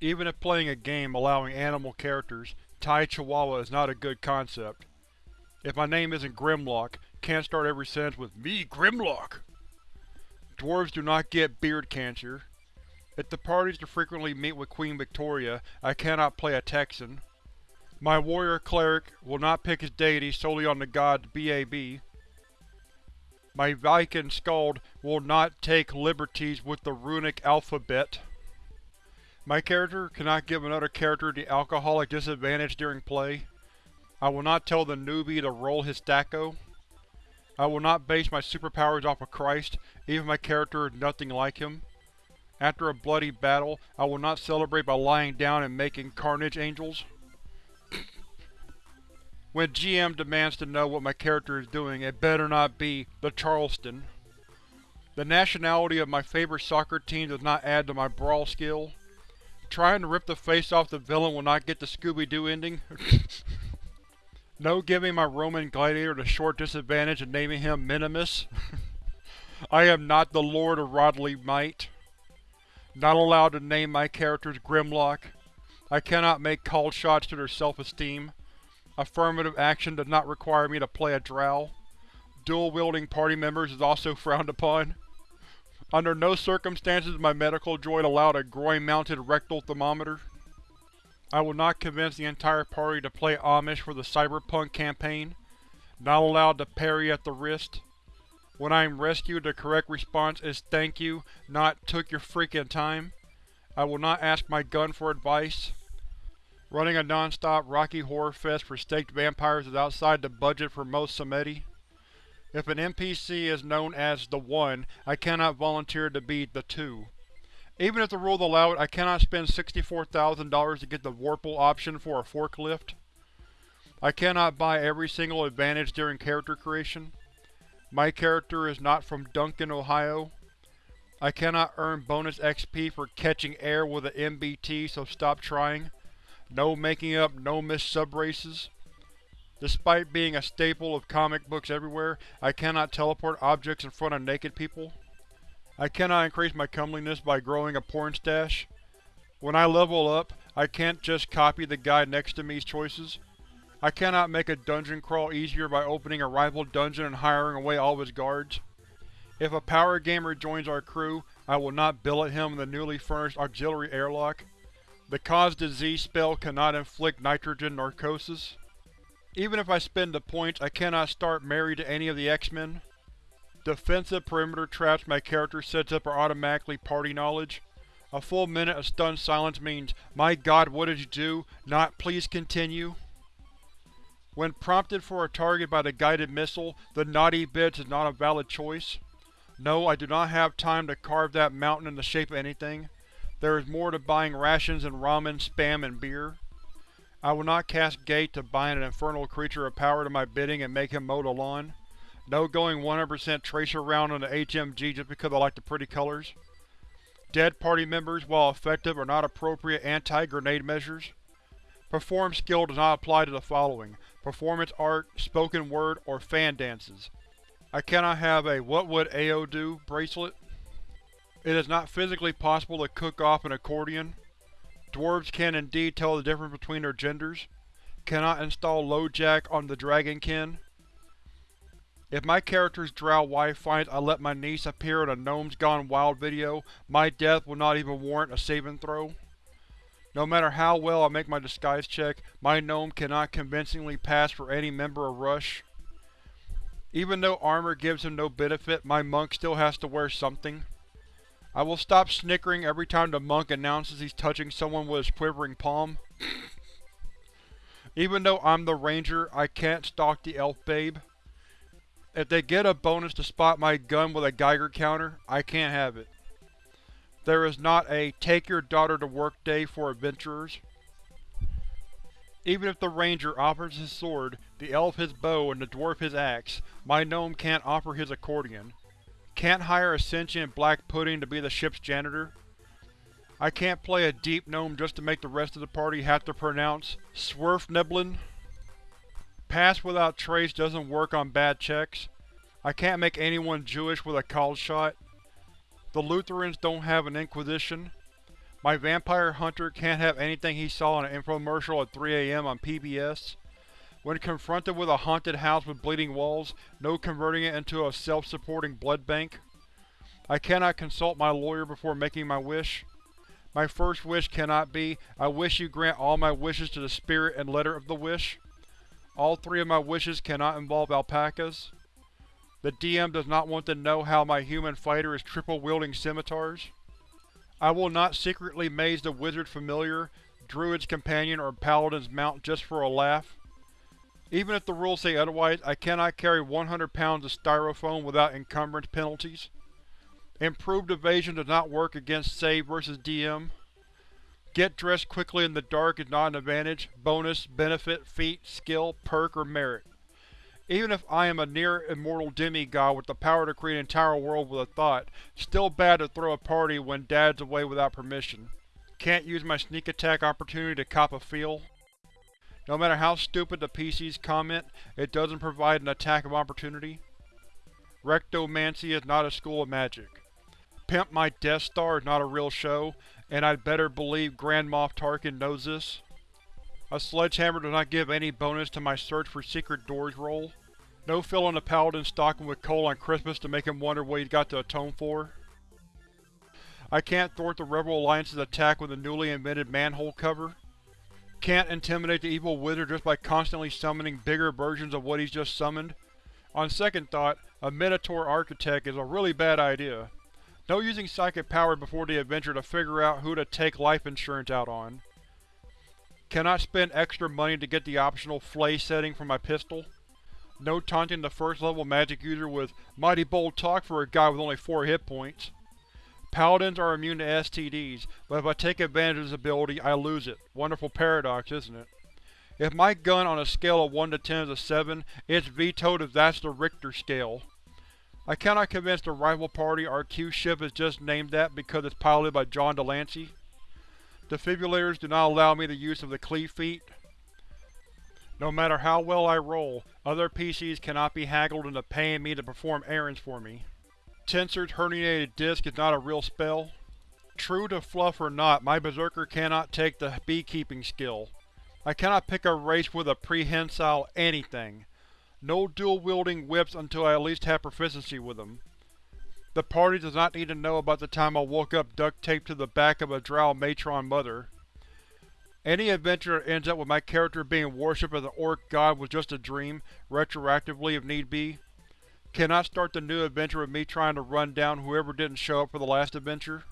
Even if playing a game allowing animal characters, Thai Chihuahua is not a good concept. If my name isn't Grimlock, can't start every sentence with Me Grimlock! Dwarves do not get beard cancer. If the parties to frequently meet with Queen Victoria, I cannot play a Texan. My warrior cleric will not pick his deity solely on the god BAB. My Viking Skald will not take liberties with the runic alphabet. My character cannot give another character the alcoholic disadvantage during play. I will not tell the newbie to roll his stacko. I will not base my superpowers off of Christ, even if my character is nothing like him. After a bloody battle, I will not celebrate by lying down and making carnage angels. when GM demands to know what my character is doing, it better not be the Charleston. The nationality of my favorite soccer team does not add to my brawl skill. Trying to rip the face off the villain will not get the Scooby-Doo ending. no giving my Roman gladiator the short disadvantage and naming him Minimus. I am not the Lord of Rodley Might. Not allowed to name my characters Grimlock. I cannot make called shots to their self-esteem. Affirmative action does not require me to play a drow. Dual-wielding party members is also frowned upon. Under no circumstances my medical droid allowed a groin-mounted rectal thermometer. I will not convince the entire party to play Amish for the Cyberpunk campaign. Not allowed to parry at the wrist. When I am rescued, the correct response is thank you, not took your freaking time. I will not ask my gun for advice. Running a non-stop Rocky Horror Fest for staked vampires is outside the budget for most Samedi. If an NPC is known as the One, I cannot volunteer to be the Two. Even if the rules allow it, I cannot spend $64,000 to get the Warple option for a forklift. I cannot buy every single advantage during character creation. My character is not from Duncan, Ohio. I cannot earn bonus XP for catching air with an MBT, so stop trying. No making up no missed subraces. Despite being a staple of comic books everywhere, I cannot teleport objects in front of naked people. I cannot increase my comeliness by growing a porn stash. When I level up, I can't just copy the guy next to me's choices. I cannot make a dungeon crawl easier by opening a rival dungeon and hiring away all of his guards. If a power gamer joins our crew, I will not billet him in the newly furnished auxiliary airlock. The cause disease spell cannot inflict nitrogen narcosis. Even if I spend the points, I cannot start married to any of the X-Men. Defensive perimeter traps my character sets up are automatically party knowledge. A full minute of stunned silence means, My god, what did you do? Not, please continue. When prompted for a target by the guided missile, the naughty bits is not a valid choice. No, I do not have time to carve that mountain in the shape of anything. There is more to buying rations and ramen, spam, and beer. I will not cast Gate to bind an infernal creature of power to my bidding and make him mow the lawn. No going 100% Tracer round on the HMG just because I like the pretty colors. Dead party members, while effective, are not appropriate anti-grenade measures. Perform skill does not apply to the following: performance art, spoken word, or fan dances. I cannot have a what would AO do bracelet. It is not physically possible to cook off an accordion. Dwarves can indeed tell the difference between their genders. Cannot install LoJack on the Dragonkin. If my character's drow wife finds I let my niece appear in a Gnomes Gone Wild video, my death will not even warrant a saving throw. No matter how well I make my disguise check, my gnome cannot convincingly pass for any member of Rush. Even though armor gives him no benefit, my monk still has to wear something. I will stop snickering every time the monk announces he's touching someone with his quivering palm. Even though I'm the ranger, I can't stalk the elf babe. If they get a bonus to spot my gun with a Geiger counter, I can't have it. There is not a take your daughter to work day for adventurers. Even if the ranger offers his sword, the elf his bow, and the dwarf his axe, my gnome can't offer his accordion. Can't hire a sentient black pudding to be the ship's janitor. I can't play a deep gnome just to make the rest of the party have to pronounce Svirfneblin. Pass without trace doesn't work on bad checks. I can't make anyone Jewish with a called shot. The Lutherans don't have an Inquisition. My vampire hunter can't have anything he saw in an infomercial at 3am on PBS. When confronted with a haunted house with bleeding walls, no converting it into a self-supporting blood bank. I cannot consult my lawyer before making my wish. My first wish cannot be, I wish you grant all my wishes to the spirit and letter of the wish. All three of my wishes cannot involve alpacas. The DM does not want to know how my human fighter is triple-wielding scimitars. I will not secretly maze the wizard familiar, druid's companion, or paladin's mount just for a laugh. Even if the rules say otherwise, I cannot carry 100 pounds of styrofoam without encumbrance penalties. Improved evasion does not work against save versus DM. Get dressed quickly in the dark is not an advantage, bonus, benefit, feat, skill, perk, or merit. Even if I am a near-immortal demigod with the power to create an entire world with a thought, still bad to throw a party when Dad's away without permission. Can't use my sneak attack opportunity to cop a feel. No matter how stupid the PC's comment, it doesn't provide an attack of opportunity. Rectomancy is not a school of magic. Pimp My Death Star is not a real show, and I'd better believe Grand Moff Tarkin knows this. A sledgehammer does not give any bonus to my search for secret doors roll. No filling a paladin stocking with coal on Christmas to make him wonder what he's got to atone for. I can't thwart the Rebel Alliance's attack with a newly invented manhole cover. Can't intimidate the evil wizard just by constantly summoning bigger versions of what he's just summoned. On second thought, a Minotaur Architect is a really bad idea. No using psychic power before the adventure to figure out who to take life insurance out on. Cannot spend extra money to get the optional Flay setting for my pistol. No taunting the first level magic user with Mighty Bold Talk for a guy with only 4 hit points. Paladins are immune to STDs, but if I take advantage of this ability, I lose it. Wonderful paradox, isn't it? If my gun on a scale of 1 to 10 is a 7, it's vetoed if that's the Richter scale. I cannot convince the rival party our Q ship is just named that because it's piloted by John de Lancie. Defibrillators do not allow me the use of the cleave feat. No matter how well I roll, other PCs cannot be haggled into paying me to perform errands for me. Tenser's herniated disc is not a real spell. True to fluff or not, my Berserker cannot take the beekeeping skill. I cannot pick a race with a prehensile anything. No dual-wielding whips until I at least have proficiency with them. The party does not need to know about the time I woke up duct-taped to the back of a drow matron mother. Any adventure that ends up with my character being worshipped as an orc god was just a dream, retroactively if need be. Cannot start the new adventure with me trying to run down whoever didn't show up for the last adventure.